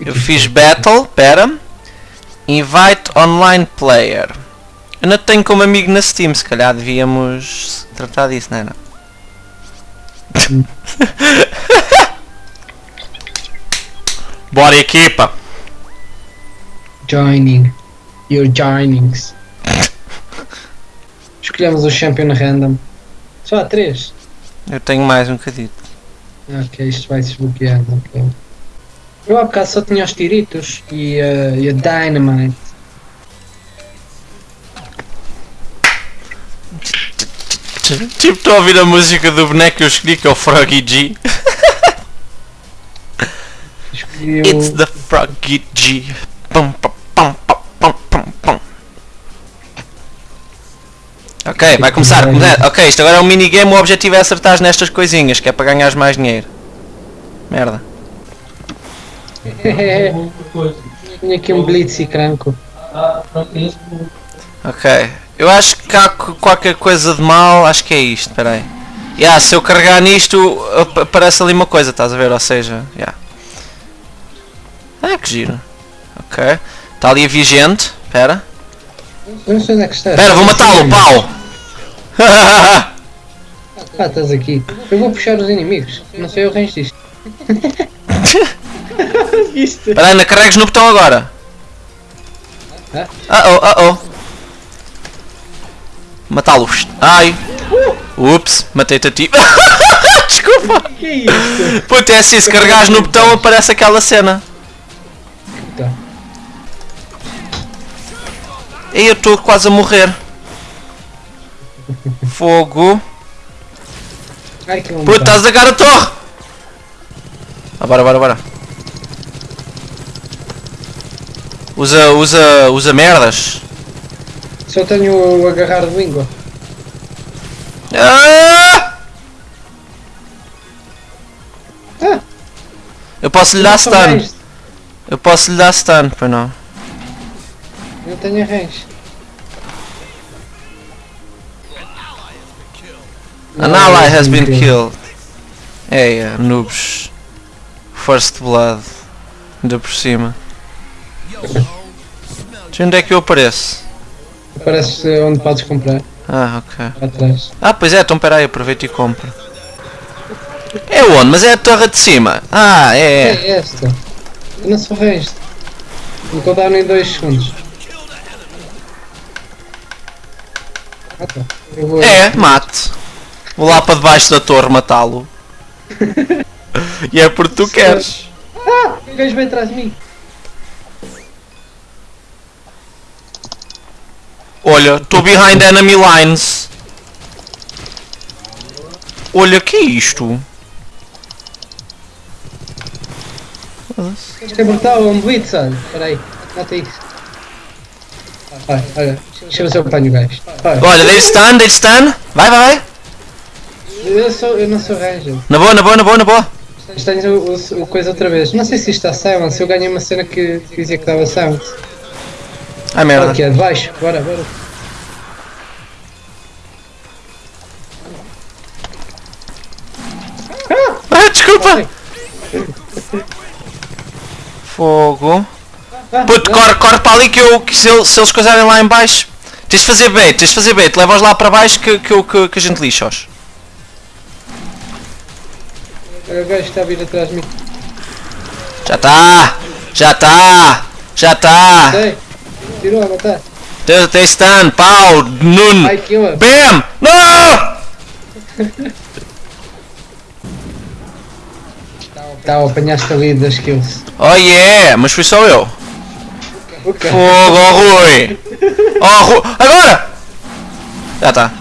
Eu fiz battle, pera. Invite online player. Eu não tenho como amigo na Steam, se calhar devíamos tratar disso, não é? Não? Bora equipa! Joining. Your joinings. Escolhemos o champion random. Só há três. Eu tenho mais um bocadito. Ok, isto vai desbloqueando. ok. Eu há bocado só tinha os tiritos e, uh, e a dynamite. Tipo, estou a ouvir a música do boneco que eu escolhi, que é o Froggy G. It's the Froggy G. Pum, pum, pum, pum, pum, pum. Ok, vai começar. Ok, isto agora é um minigame. O objetivo é acertar nestas coisinhas, que é para ganhares mais dinheiro. Merda. Tinha aqui um blitz e cranco. Ok. Eu acho que há qu- qualquer coisa de mal. Acho que é isto. Espera aí. Yeah, se eu carregar nisto, ap- aparece ali uma coisa, estás a ver? Ou seja, yeah. Ah, que giro. Ok. Está ali a vigente. Espera. Eu não sei onde é que estás. Espera, vou matá-lo, pau! Ah, estás aqui. Eu vou puxar os inimigos. Não sei o range disto. Viste? Espera aí, não carregues no botão agora. Ah oh, ah oh. Matá-lo. Ai. Ups, matei-te a ti. Desculpa. Que é isto? Puta, é assim, se carregares no botão aparece aquela cena. Tá. E eu estou quase a morrer. Fogo. Ai, Puta, estás a dar a torre. Ah, bora, bora, bora. Usa, usa, usa merdas. Só tenho o agarrar de língua. Ah! Ah! Eu posso lhe dar stun. Eu posso lhe dar stun, pois não. Não tenho range. An ally has been killed. É, é, noobs. First blood. Ainda por cima. De onde é que eu apareço? Parece onde podes comprar. Ah, ok. Atrás. Ah, pois é, então peraí, aproveita e compra. É onde? Mas é a torre de cima. Ah, é. É esta. Eu não sou range. Vou contar em 2 segundos. Ah, tá. Vou. É, mate. Vou lá para debaixo da torre matá-lo. e é porque tu queres. Ah! O gajo vem atrás de mim. Olha, estou behind enemy lines. Olha, que é isto? É brutal, é um blitz, olha. Espera aí. Mata isso. Olha, olha. Deixa eu ver se eu apanho o gajo. Olha. Dei stun, dei stun. Vai, vai, vai. Eu, sou, eu não sou ranger. Na boa, na boa, na boa, na boa. Tenho o, o- o coisa outra vez. Não sei se isto está silence. Eu ganhei uma cena que, que dizia que dava silence. Ai Olha merda. aqui, é de baixo. Bora, bora. Ah, desculpa. Fogo. Ah, Puto, corre, corre para ali que, eu, que se, eles- se eles coisarem lá em baixo. Tens de fazer bait, tens de fazer bait. Leva-os lá para baixo que, que, que, que a gente lixa-os. O gajo está a vir atrás de mim. Já está! Já está! Já está! Tirou a matar. Tem, tem stun, pau, nun! Ai, killer. BAM! Não! Tá, apanhaste ali das kills. Oh yeah! Mas fui só eu. O quê? Fogo, oh Rui! Oh Rui! Agora! Já está.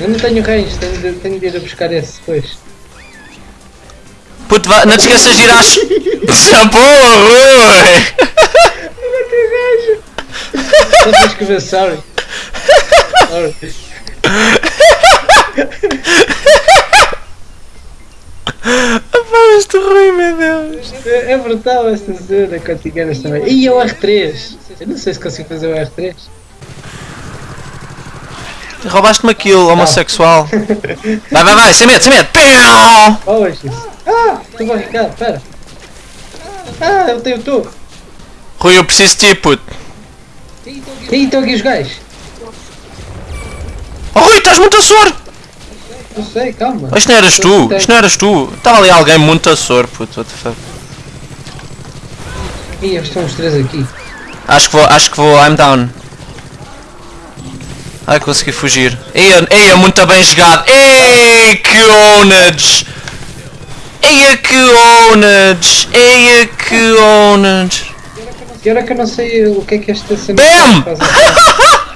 Eu não tenho range, tenho de, tenho de ir a buscar esse depois. Puto, vá- não te esqueças de ir às... Boa, Rui! Só tens que ver, sorry. Sorry. Pá, este Rui, meu Deus! É, é brutal esta te enganas também. E é o R3! Eu não sei se consigo fazer o R3. Roubaste-me aquilo, homossexual. Vai, vai, vai, sem medo, sem medo. Piau! Oh, isso. Ah, tu vai ficar, pera. Ah, eu tenho tu. Rui, eu preciso de ti, puto. Ih, estão aqui os gajos. Oh, Rui, estás muito a sor! Não sei, calma. Isto não eras tu, isto não eras tu. Estava ali alguém muito a sor, puto. What the fuck. Ih, estão os três aqui. Acho que vou, acho que vou, I'm down. Ai, consegui fugir. Eia, eia, muito bem jogado. Ei, que onage! Eia, que onage! Eia, que onage! E agora que eu não sei o que é que esta cena Bam! faz.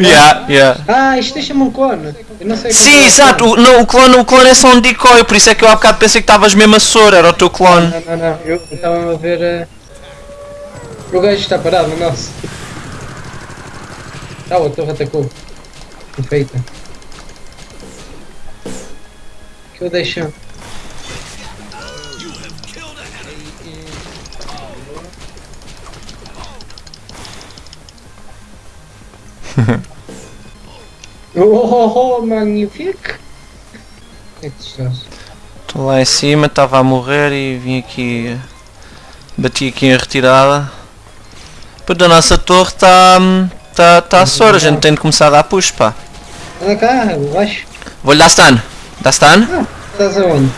Yeah, yeah. Ah, isto deixa-me um cone. Eu não sei Sim, é exato. que O, não, o clone, o clone é só um decoy, por isso é que eu há bocado pensei que estavas mesmo a sor, era o teu clone. Não, não, não. Eu estava a ver. eh, O gajo está parado, o nosso. Ah, a torre atacou. Perfeita. Que eu deixo. Oh, oh, oh, magnífico! É? Estou lá em cima, estava a morrer e vim aqui. Bati aqui em retirada. Puta, a nossa torre está. Está tá a sor, a gente tem de começar a dar push, pá. Anda cá, baixo. Vou-lhe dar stun. Dá stun? Ah, estás aonde?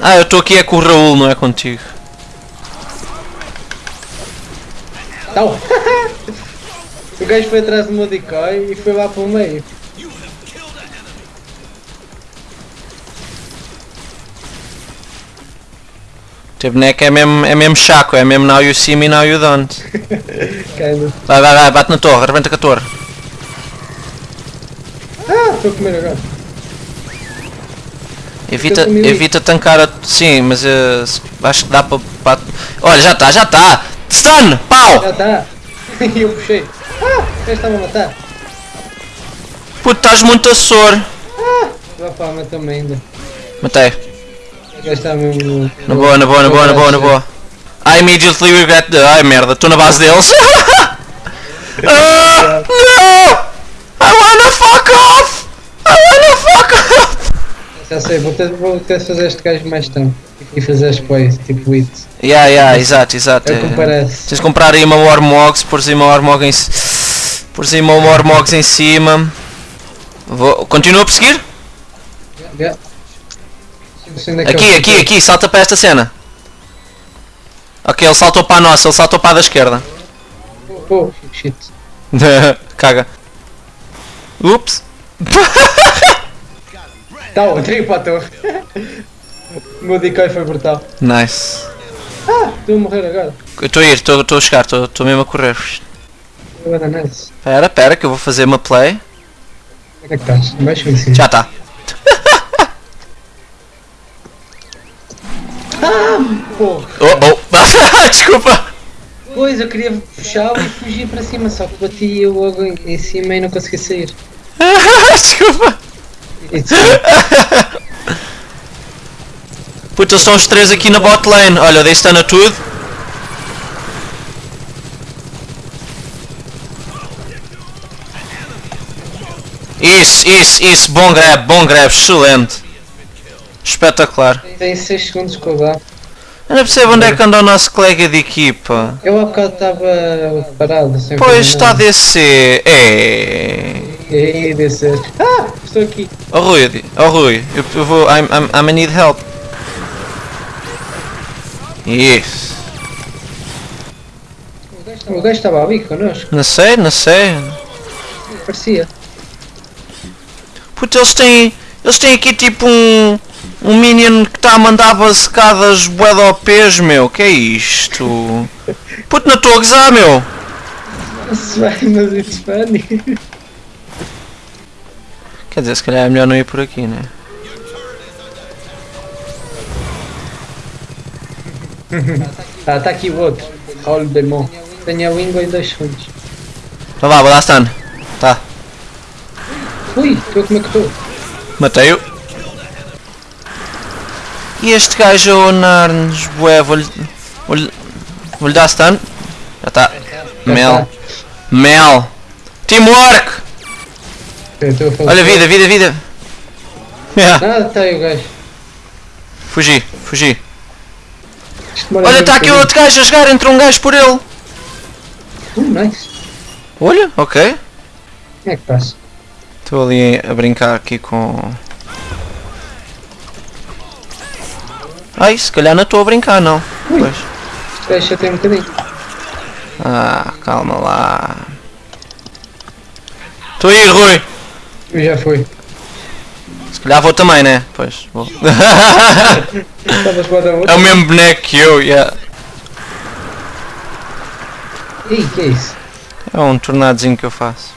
Ah, eu estou aqui é com o Raul, não é contigo. Tal! o gajo foi atrás do meu decoy e foi lá para o meio. Teu boneco é mesmo, é mesmo chaco, é mesmo now you see me, now you don't. Vai, vai, vai, bate na torre, arrebenta com a torre. Ah, estou a comer agora. Evita, evita tancar a. Sim, mas se- acho que dá para. para- Olha, já está, já está! Stun! Pau! Já está. E eu puxei. Ah, gajo estava a matar. Puto, estás muito a sor. Vai para a também ainda. Matei. O gajo está mesmo. Na boa, na boa, na boa, na boa, na boa. I immediately regret the... Ai merda, estou na base deles. ah, no! I wanna fuck off! I wanna fuck off! Já sei, vou ter, vou ter de fazer este gajo mais tempo. E fazer as plays, tipo it. Yeah, yeah, exato, exato. É o que é. parece. Tens de comprar aí uma Warmogs, pôr aí uma Warmog em c- pôr aí uma Warmogs em cima. Vou... Continua a perseguir? Yeah. Que Aqui, aqui, aqui, salta para esta cena. Ok, ele saltou para a nossa, ele saltou para a da esquerda. Oh, shit. Caga. Ups. Eu entrei para a torre. o meu decoy foi brutal. Nice. Ah, estou a morrer agora. Eu estou a ir, estou estou a chegar, estou estou mesmo a correr. Agora nice. Espera, espera, que eu vou fazer uma play. Onde é que estás? Em cima? Já está. Porra. Oh, oh. Desculpa. Pois, eu queria puxá-lo e fugir para cima, só que bati eu logo em, em cima e não consegui sair. Desculpa. Puta, estão os três aqui na bot lane. Olha, dei stun a tudo. Isso, isso, isso. Bom grab, bom grab. Excelente. Espetacular. Tem 6 segundos eu dá. Eu não percebo onde é que anda o nosso colega de equipa. Eu há bocado estava parado, Pois está a descer. É. E descer. Ah, estou aqui. Oh Rui, oh Rui, eu, eu vou. I'm, I'm, I'm a need help. Isso. O gajo estava ali connosco, Não sei, não sei. parecia. Puta, eles têm. Eles têm aqui tipo um. Um minion que está a mandar basecadas bué de OPs, meu. Que é isto? Puto, não estou a gozar, meu. Se vai, mas it's funny. Quer dizer, se calhar é melhor não ir por aqui, né? Ah, está aqui o outro. Raul Demon. Tenho a língua em 2 segundos. Então vá, vou dar stun. Tá. Ui, estou a comer que estou. Matei-o. E este gajo a onar-nos, bué, vou-lhe. Vou-lhe vou dar stun. Já está. Mel. Mel. Teamwork! Olha, vida, vida, vida. Yeah, Ah, está aí o gajo. fugi, fugi. Olha, está aqui outro gajo a jogar, entra um gajo por ele. Uh, nice. Olha, ok. Quem é que passa? Estou ali a brincar aqui com. Ai, se calhar não estou a brincar não. Ui. Pois. Já tem um bocadinho. Ah, calma lá. Estou aí, Rui. Eu já fui. Se calhar vou também, né? Pois, vou. É o mesmo boneco que eu, yeah. Ih, que é isso? É um tornadozinho que eu faço.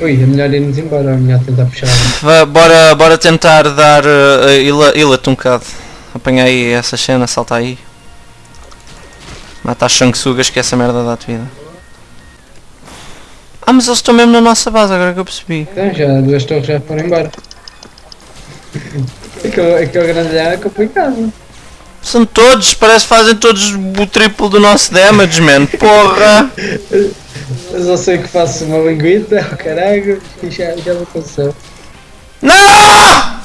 Ui, é melhor irmos embora, é melhor tentar puxar. Vá, bora, bora tentar dar uh, ila- ila-te um bocado. Apanha aí essa cena, salta aí. Mata as sanguessugas que essa merda dá-te vida. Ah, mas eles estão mesmo na nossa base, agora que eu percebi. Então, já duas torres já foram embora. Aquele, aquele grandalhão é complicado. São todos, parece que fazem todos o triplo do nosso damage, man. Porra! Eu só sei que faço uma linguita, oh, caralho, e já, já me aconteceu. Não!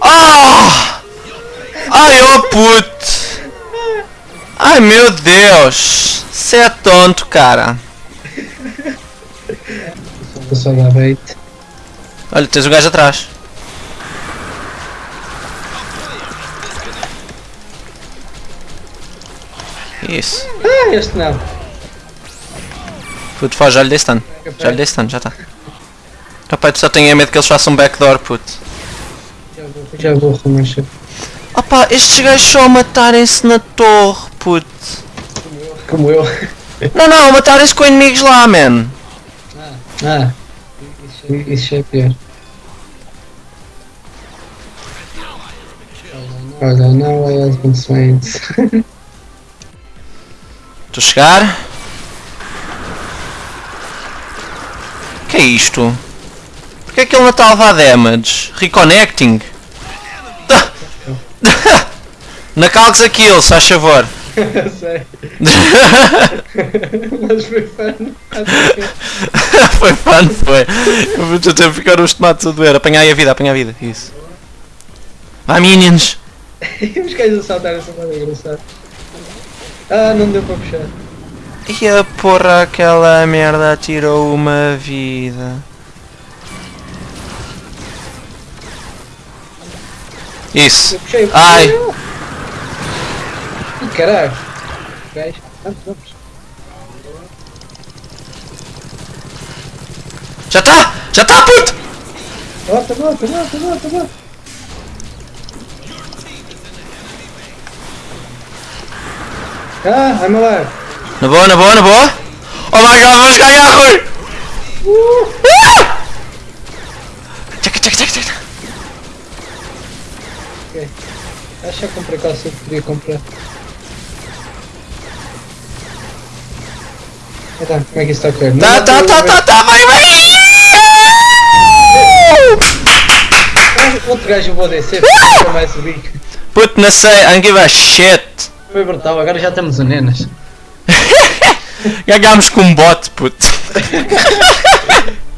Oh! Ai, oh puto! Ai meu Deus! Você é tonto, cara. Dar bait. Olha, tens o gajo atrás. Isso. Ah, este não. Puto, faz, já lhe dei stun. Já lhe dei stun, já está. Rapaz, tu só tenho medo que eles façam backdoor, puto. Já vou, já vou remanchar. Opa, estes gajos só matarem-se na torre, puto. Como eu. Não, não, matarem-se com inimigos lá, man. Ah, isso, isso é pior. Olha, I has been slain. Estou a chegar. que é isto? Porquê é que ele não está a levar damage? Reconnecting? Na calques aquilo, se faz favor. Mas foi fun. foi fun, foi. Eu Estou a ter que ficar os tomates a doer. Apanhai a vida, apanha a vida. Isso. Vai, minions. Os gajos a saltar essa moda engraçado. Ah, não deu para puxar. E a porra, aquela merda tirou uma vida. Isso. Ai. Caralho. Gajo. Vamos, vamos. Já tá! Já tá, puto! Volta, volta, volta, volta, volta. Ah, I'm alive. Na boa, na boa, na boa. Oh my god, vamos ganhar, Rui! Ah! Tchaca, tchaca, tchaca, tchaca. Acho que eu comprei tudo que podia comprar. Então, como é que está correr? Tá, tá, tá, tá, tá, vai, vai! Outro gajo eu vou descer, nunca mais subir. Puto, não sei, I don't give a shit. Foi brutal, agora já estamos unenas. Ganhámos com um bot, puto.